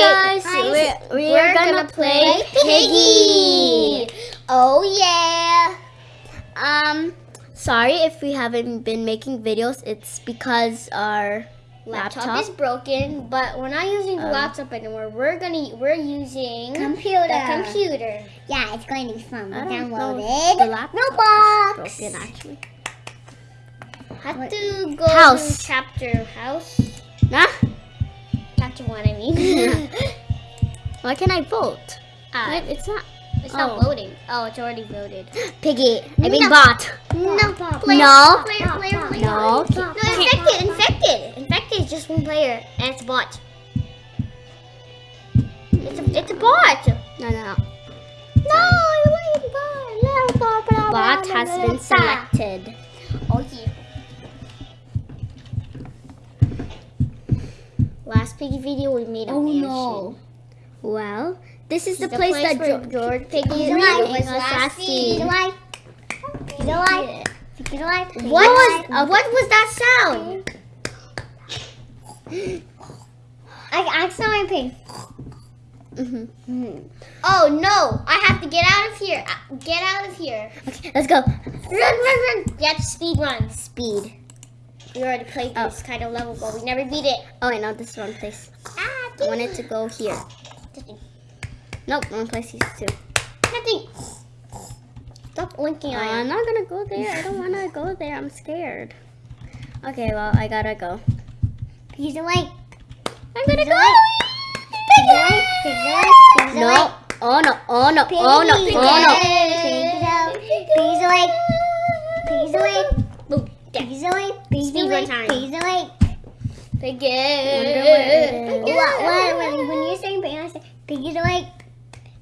guys, guys, we're, we're, gonna, play Piggy. Piggy. Oh yeah. Um, sorry if we haven't been making videos. It's because our Laptop, laptop. is broken, but we're not using the Um, laptop anymore. We're gonna we're using Computer. the computer. Yeah, it's going to be fun. We I don't know downloaded the laptop Roblox. broken actually. Have to go House. to chapter house. Nah. Chapter one, I mean. Why can I vote? Uh, Wait, it's not. it's not oh. loading. Oh, it's already loaded. Piggy. I mean No. bot. No, player, No. player, player, player. No. No, infected, infected. Infected is just one player, and it's a bot. It's a, it's a bot. No, no. No, it wasn't bot. No, bot. Bot has been selected. Oh yeah. Last piggy video we made a Oh mansion. no. Well, this is This the, place, that George, Piggy is was last seen. alive. He's alive. He's alive. What was uh, what was that sound? I accidentally pig. Mhm. Oh no! I have to get out of here. Get out of here! Okay, let's go. Run, run, run! You have to speed run. Speed. We already played Oh. this kind of level, but we never beat it. Oh, I know this one place. Ah, I wanted to go here. Nothing. Nope, wrong place is too. Nothing. Stop blinking Uh, I'm not gonna go there. I don't wanna go there. I'm scared. Okay, well, I gotta go. He's awake. I'm gonna go. He's. He's. He's No. Oh no. Oh no. Oh no. Oh no. Piggy's awake. Piggy's awake. Boom. There. Piggy's awake. Piggy's Speed run awake. time. Piggy's awake. Piggy. Wonder where it is. What, what, when, when you're saying I say piggy's awake.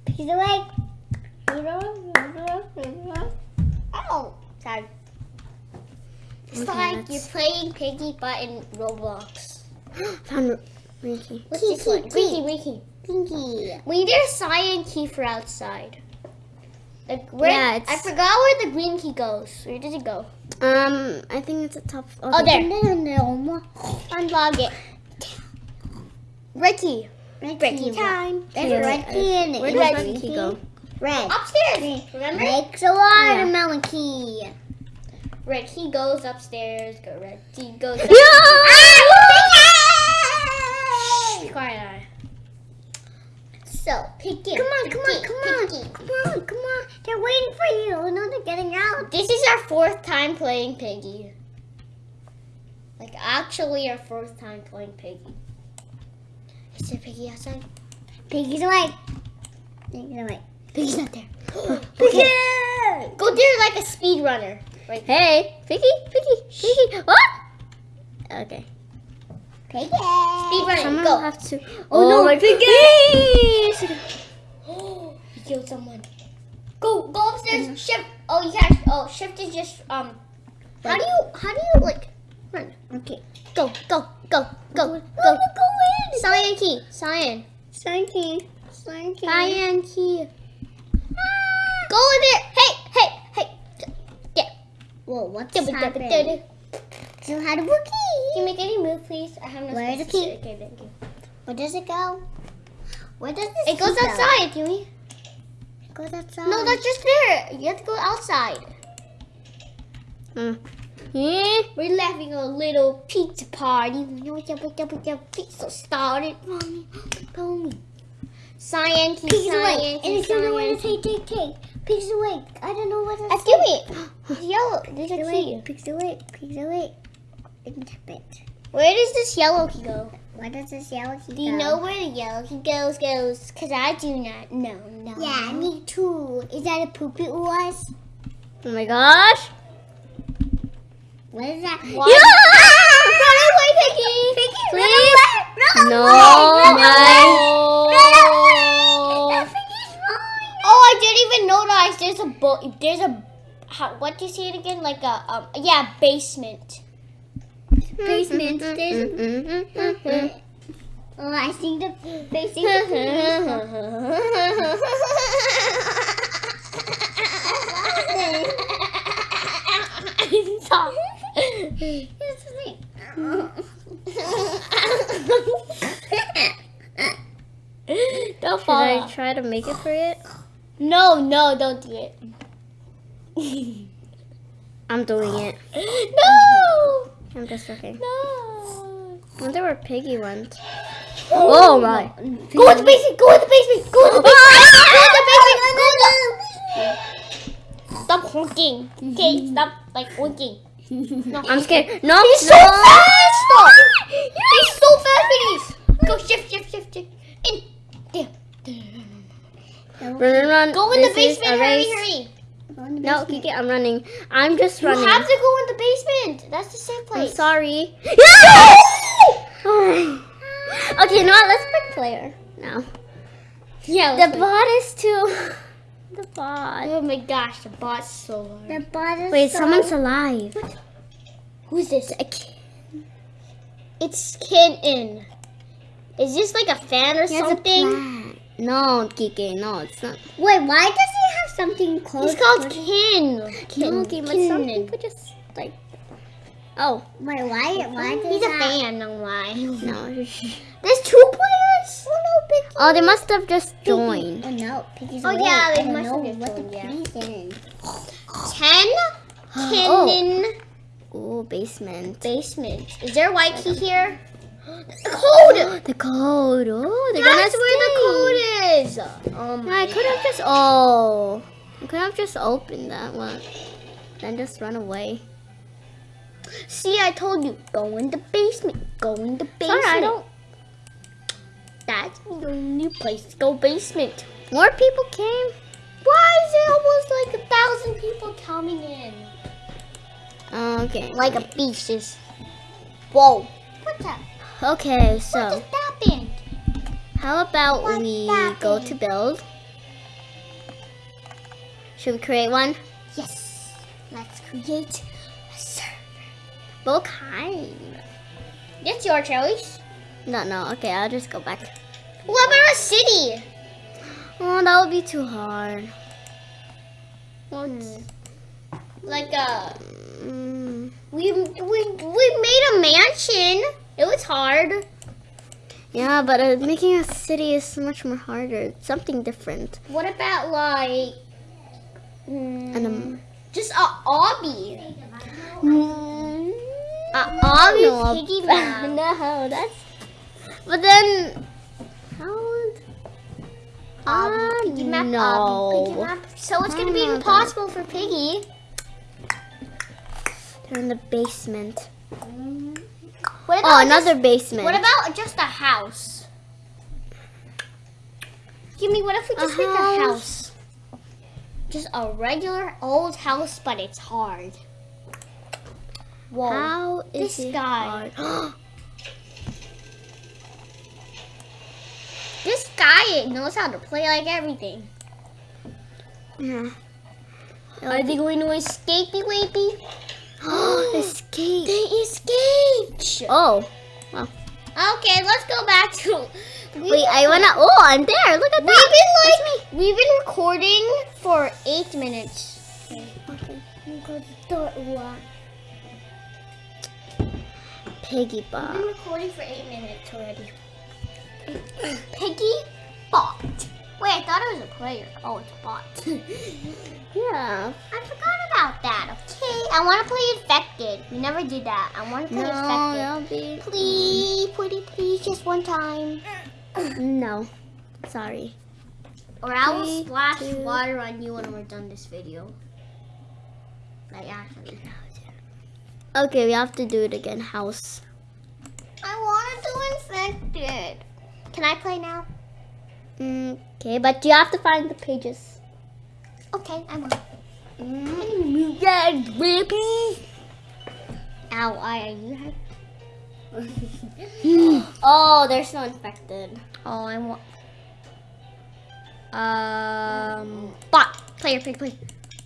Piggy's awake. Oh, sorry. It's Okay, like let's- you're playing Piggy but in Roblox. Found Ricky. What's Key, this one? key. Ricky. Pinky. We need a cyan key for outside. Like where? Yeah, it's- I forgot where the green key goes. Where does it go? Um, I think it's a top. Oh, there. No, no, no. Unlog it. Ricky. Red Ricky key. time. There's Okay, a red key in it. Where Red does Ricky go? Red. Upstairs. Remember? Makes a watermelon key. Red key goes upstairs. Go red key goes. Ah! So pick it. Come on, come on, come on, come on, come on. They're waiting for you. No, they're getting out. This is our fourth time playing Piggy. Like actually our fourth time playing Piggy. Is there Piggy outside? Piggy's away. Piggy's awake. Piggy's not there. Piggy! Go there like a speed runner. Right. Hey, Piggy, Piggy, Piggy. What? Okay. Piggy! Speed running. Someone Go. have to. Oh, no, my Piggy! he killed someone. Go, go upstairs. Shift. Oh, you can't. Oh, shift is just um. How do you? How do you like run? Okay. Go, go, go, go, Where go. you going? Cyan key. Cyan. Slinky. Slinky. Cyan key. Go in there. Hey, hey, hey. Yeah. Whoa, what's Double, double, happening? double. You had a rookie. Can you make any move, please? I have no Where's space the to key? sit. Okay, thank you. Where does it go? Where does this It goes go? outside, Kiwi. It goes outside. No, that's just there. You have to go outside. Hmm. Yeah. We're having a little pizza party. Pizza started. Mommy, mommy. Key, Pig's cyan awake. And it's gonna key. take, take, take. Pig's awake. I don't know what that's give me. It's yellow. There's a key. Pig's awake. Pig's awake. And tap it. Where does this yellow key go? Where does this yellow key Do you know where the yellow key goes? Goes? Cause I do not know. No. Yeah, me too. Is that a poopy was? Oh my gosh. What is that? What? Yeah! Run away, Piggy! Piggy, Please? run away! No, Run away! I. Run away! Oh, I didn't even notice. There's a bo- There's a. How, what do you say it again? Like a um. Yeah, basement. Basement. Mm-hmm. Oh, I see the facing the Stop. Don't Should fall I off. try to make it for it? No, no, don't do it. I'm doing it. no! I'm just looking. No! I wonder where Piggy went. Oh, oh my. Go in the basement! Go in the basement! Go in the basement! Go in the basement! Stop honking. Okay, stop like honking. No. I'm scared. No, He's no. so fast! Stop! He's so fast, Piggies! Go shift, shift, shift, shift. In. There. Run, run, run. Go in the This is basement, hurry, hurry. No, Kiki, I'm running. I'm just running. You have to go in the basement. That's the safe I'm sorry. okay, what? Let's pick player now. Yeah. The bot is too. The bot. Oh my gosh, the bot's so hard. The bottom. Wait, someone's alive. Who's this? It's Kitten. Is this like a fan or a something? No, Kiki, no, it's not. Wait, why does he have something close? He's called Kin. Kin. No, Kiki, but some people just like. Oh Wait, why? Why does He's a that? fan, no why. no. There's two players? Oh no, Piggy. Oh, they must have just joined. Oh no, Piggy's Oh, yeah, they must have just joined, yeah. Ten? Oh. Oh, basement. basement. Is there a white key here? The code! The code. Oh, they're That's gonna where the code is. Oh No, I could have just. Oh, I could have just opened that one, then just run away. See, I told you. Go in the basement. Go in the basement. Sorry, I don't. That's the only place to go basement. More people came. Why is there almost like a thousand people coming in? Okay. Like a beast is. Whoa. What's that? Okay, so. What just happened? how about What we happened? go to build? Should we create one? Yes. Let's create. What kind? It's your choice. No, no. Okay, I'll just go back. What about a city? Oh, that would be too hard. What? Like a. Mm, We, we, we made a mansion. It was hard. yeah, but uh, making a city is much more harder. It's something different. What about like. mm, And um, just a obby? mm, I don't know piggy bank. No, that's. But then, how? would- Obby Ah, piggy map. no. Obby piggy map. So it's gonna be impossible for Piggy. They're in the basement. What Oh, another Just, basement. what about just a house? Give me. What if we A just make a house? house? Just a regular old house, but it's hard. Whoa. How is This guy. This guy knows how to play like everything. yeah. Are they going to escape, Wapey? Oh, escape. They escaped. Oh, Okay, let's go back to. We- wait. I wanna. Oh, I'm there. Look at We've that. been like we've been recording for eight minutes. Piggy bot. been recording for eight minutes already. Piggy bot. Wait, I thought it was a player. Oh, it's a bot. Yeah. I forgot about that. Okay, I want to play infected. We never did that. I want to play No, infected. be. Please, pretty please, just one time. No. Sorry. Or I will Three, splash two. water on you when we're done this video. Like actually. Okay, we have to do it again. House. I want to do infected. Can I play now? Mm, Okay, but you have to find the pages. Okay, I'm on. Mm, yeah, baby. Ow, I are you oh, there's no infected. Oh, I want. Um, bot. Player, player, player.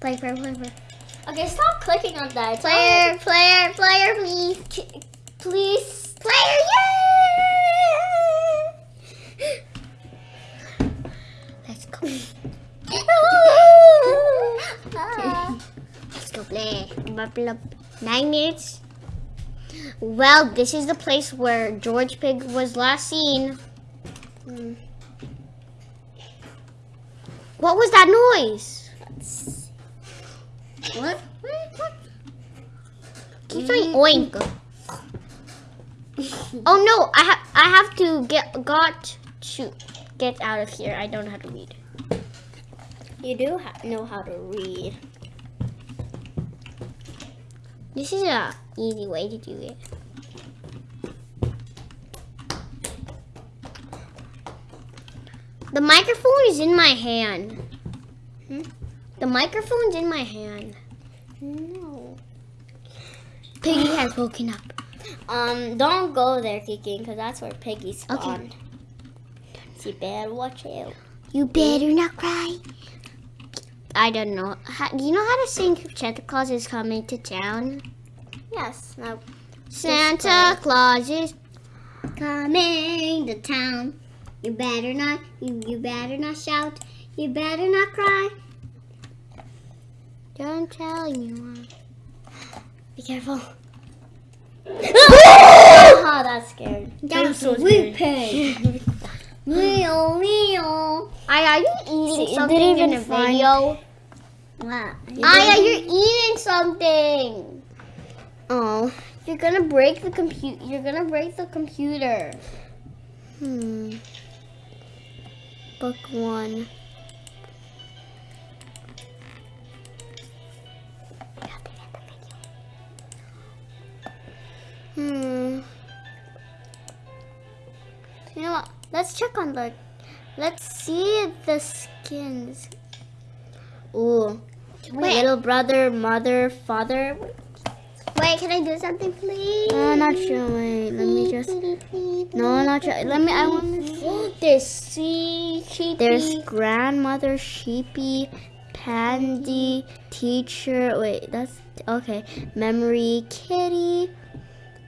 Player, player, player, player. Okay, stop clicking on that. Player, player, player, please. please. Player, yeah! Let's go. Let's go play. Nine minutes. Well, this is the place where George Pig was last seen. Mm. What was that noise? What? Keep saying oink. Oh no, I have I have to get got to get out of here. I don't know how to read. You do ha- know how to read. This is a easy way to do it. The microphone is in my hand. Hmm? The microphone's in my hand. No. Piggy has woken up. Um, don't go there, Kiki, because that's where Piggy spawned. You better watch out. You better not cry. I don't know. How, do you know how to sing Santa Claus is coming to town? Yes. Now, Santa Claus is Coming to town. You better not, you, you better not shout. You better not cry. Don't tell anyone. be careful. oh, that's scared. That's so we pig. Meow, meow. Aya, are you eating See, something didn't in the video? What? Aya, you're eating something. Oh. You're gonna break the computer. You're gonna break the computer. Hmm. Book one. Hmm. You know what? Let's check on the. Let's see the skins. Ooh. Wait. Little brother, mother, father. Wait, can I do something, please? No, not sure. Wait, let me just. No, not sure. Let me. I want to. There's sea sheepy. There's grandmother, sheepy, pandy, teacher. Wait, that's okay. Memory, kitty,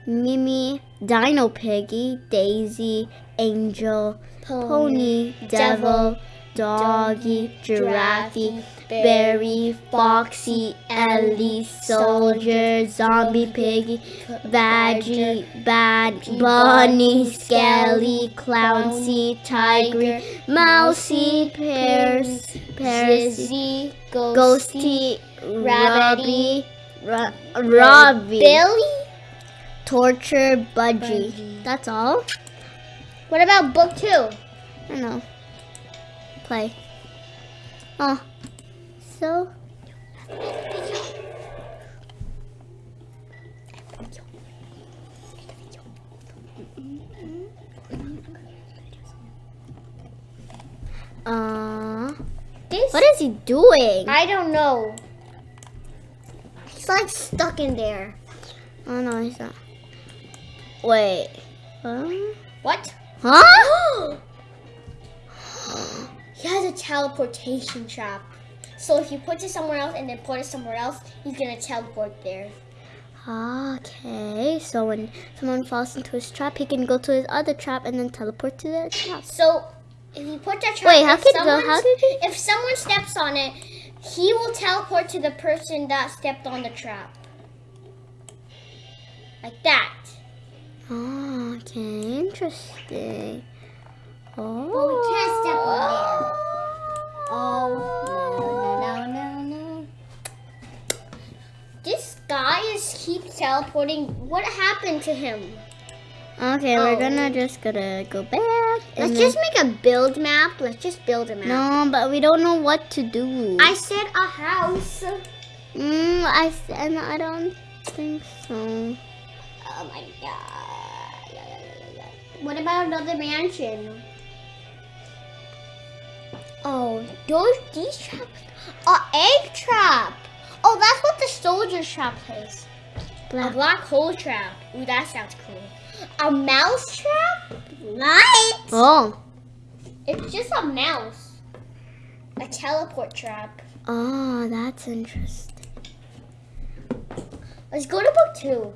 Mimi, Dino Piggy, Daisy, Angel, Pony, Devil, Doggy, Giraffe, Berry, Foxy, Elly, Soldier, Zombie Piggy, Badgy, Bad, Bunny, Skelly, Clownsy, Tiger, Mousy, Pears, Ghosty, Ghosty, Rabbity, Robby, Billy. Torcher, Budgie. Budgie. That's all? What about book two? I don't know. Play. Oh. So. Uh, This. what is he doing? I don't know. He's like stuck in there. Oh no, he's not. Wait. Huh? What? Huh? He has a teleportation trap. So if you put it somewhere else and then put it somewhere else, he's gonna teleport there. Okay, so when someone falls into his trap, he can go to his other trap and then teleport to that trap. So if you put that trap, Wait, how could someone- how did he- if someone steps on it, he will teleport to the person that stepped on the trap. Like that. Oh, okay, interesting. Oh. We can't step on there. Oh, no, no, no, no, no. This guy is keep teleporting. What happened to him? Okay, Oh. we're gonna just gonna go back. Let's just make a build map. Let's just build a map. No, but we don't know what to do. I said a house. Mm, I s- and I don't think so. Oh my god. What about another mansion? Oh, those these traps. A egg trap. Oh, that's what the soldier trap is. A Black. black hole trap. Ooh, that sounds cool. A mouse trap? What? Oh. It's just a mouse. A teleport trap. Oh, that's interesting. Let's go to book two.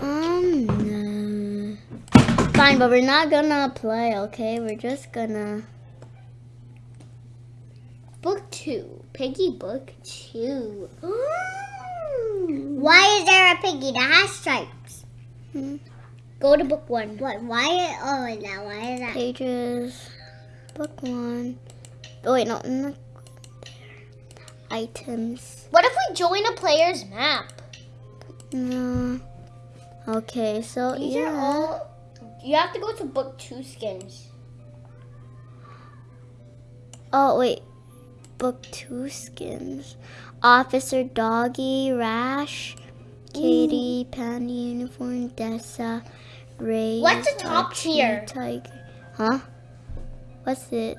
Um, no. Fine, but we're not gonna play, okay? We're just gonna. Book two. Piggy book two. Why is there a piggy that has stripes? Hmm. Go to book one. What? Why? Oh, now why is that? Pages. Book one. Oh, wait, no. Not. Items. What if we join a player's map? No. Okay, so These yeah. You have to go to book two skins. Oh wait, book two skins. Officer Doggy, Rash, Katie, mm. Panty Uniform, Dessa, Ray. What's the top Archie, tier? Tiger. Huh? What's it?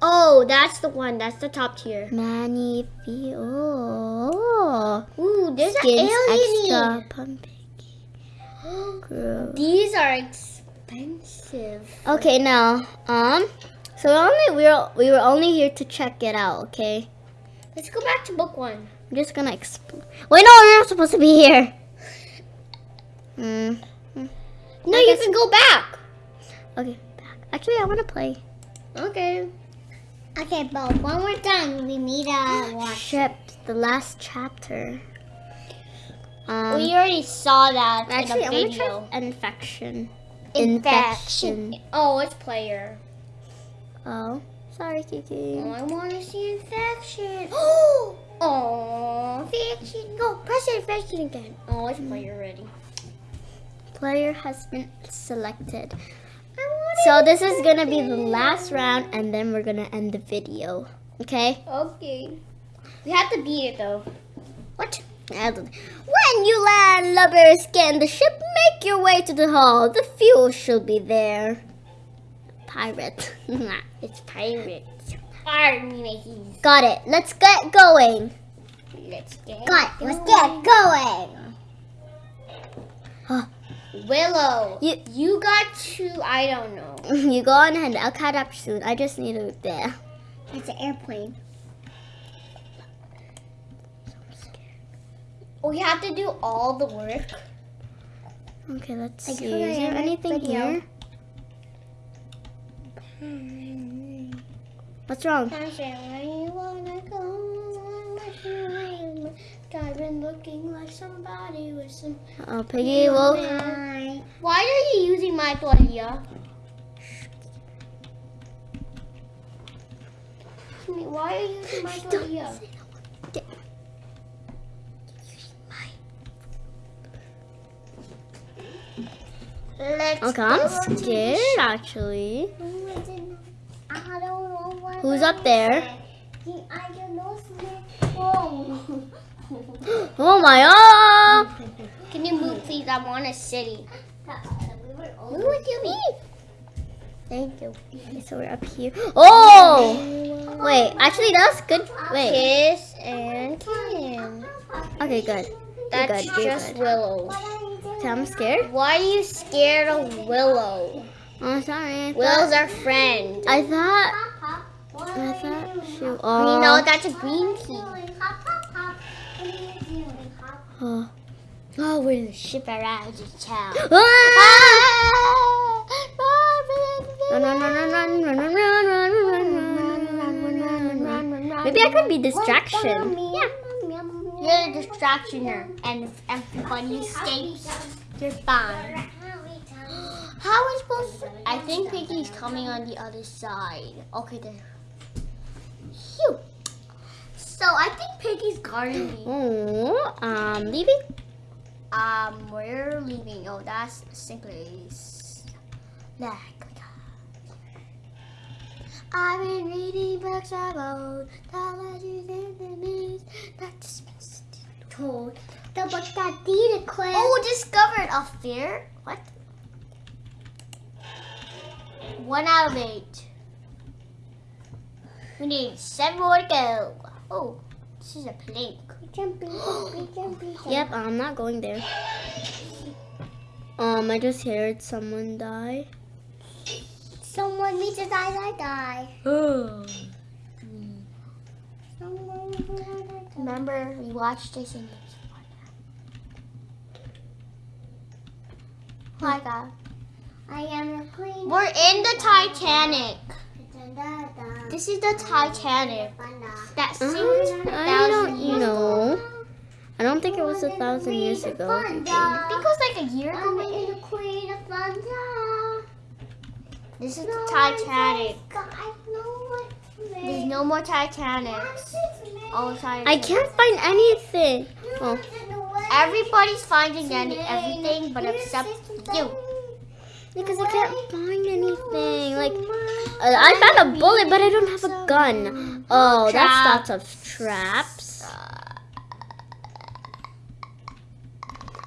Oh, that's the one. That's the top tier. Manny. Oh. Ooh, there's Skins an alien. extra. Gross. These are expensive. Okay, now, um, so we only we were we were only here to check it out. Okay, Let's go back to book one. I'm just gonna explore. Wait, no, we're not supposed to be here. Hmm. No, you can go back. Okay, back. Actually, I want to play. Okay. Okay, but when we're done, we meet uh watch. Ship, the last chapter. Um, we already saw that actually, in a video. infection. Infection. Oh, it's player. Oh, sorry, Kiki. Oh, I want to see infection. Oh, oh, infection. Go, press infection again. Oh, it's player ready. Player has been selected. So this is gonna be the last round, and then we're gonna end the video. Okay? Okay. We have to beat it though. What? When you land Lubber Skin the ship, make your way to the hall. The fuel should be there. Pirate. It's pirate. Army Got it. Let's get going. Let's get Got it. Let's get going. Willow. You You got to, I don't know. you go on ahead. I'll catch up soon. I just need to there. It's an airplane. We have to do all the work. Okay, let's Like, see. Is there anything video. here? What's wrong? I said, where you wanna go? I've been looking like somebody with some. Oh, Piggy will. Why are you using my tortilla? Why are you using my tortilla? Let's Okay, I'm scared actually. I don't know what Who's up there? I don't know phone. Oh my god! Oh! Can you move, please? I want a city. Move with you, me. Thank you. Okay, so we're up here. Oh! Wait, actually that's good. Wait. Kiss and Kim. Okay, good. That's good, you're just good. Willow. Okay, I'm scared. Why are you scared of Willow? Oh, sorry. I Willow's thought, our friend. I thought. I thought she. We Oh. know that's a green key. Oh. Oh, we're in the ship around the town. Ah! Run, run, run, run, run, run, run, run, run, run, run, run, run, run, run. Maybe I could be distraction. Yeah. You're a distractioner, and if everybody escapes, you're fine. How are we supposed to? I think Piggy's coming on the other side. Okay, then. Phew. So I think Piggy's guarding me. Oh, um, leaving. Um, we're leaving. Oh, that's the same I've been reading books about technologies and the news that dismissed. Told the book that Dita quit. Oh, discovered a fear. What? One out of eight. We need seven more to go. Oh, this is a plank. Jumping, jumping, jumping. Yep, I'm not going there. Um, I just heard someone die. Someone needs to die, die, die. Oh. Remember, we watched this in Hi, God. I am a queen. We're in the Titanic. This is the Titanic. That Uh, sinks a I thousand don't years know. I don't think it was a thousand years ago. I think it was like a year I'm ago. in the queen of thunder. This is the Titanic. I know what There's no more Titanic. All Titanics. I can't find anything. Oh, Everybody's finding any, everything, but except you. because I can't find anything. Like, uh, I found a bullet, but I don't have a gun. Oh, that's lots of traps.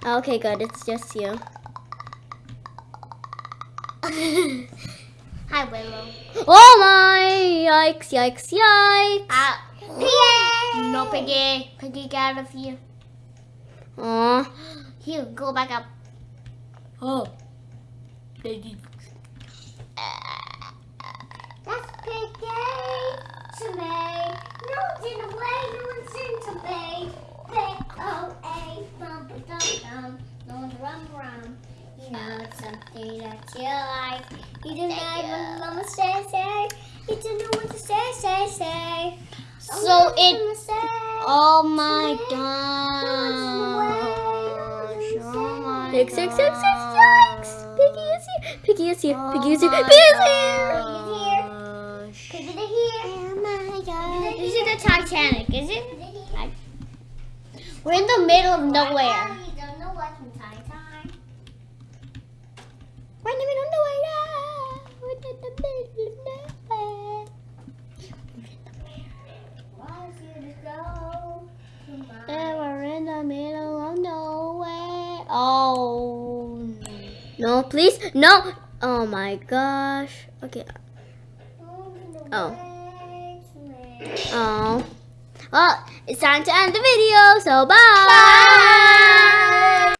Okay, good. It's just you. Hi, Willow. Oh my! Yikes! Yikes! Yikes! Ah, Piggy! No, Piggy. Piggy, get out of here. Aw. Here, go back up. Oh. Piggy. That's Piggy to me. No one's in the way, no one's in to me. Bum ba dum dum. No one's rum rum. You know it's something that you like. You don't know what mama say say. You don't know what to say say say. So it. Oh my gosh. the? Oh my Six, six, six, six, Piggy is here. Piggy is here. Oh Piggy is here. Piggy is here. Piggy here. Oh my god. This is the Titanic, is it? We're in the middle of nowhere. You don't know what's in Titan. We're in the middle of nowhere. Ah, we're in the middle of nowhere. And we're in the middle of nowhere. Oh. No, please. No. Oh my gosh. Okay. Oh. Oh. Well, it's time to end the video, so bye. Bye.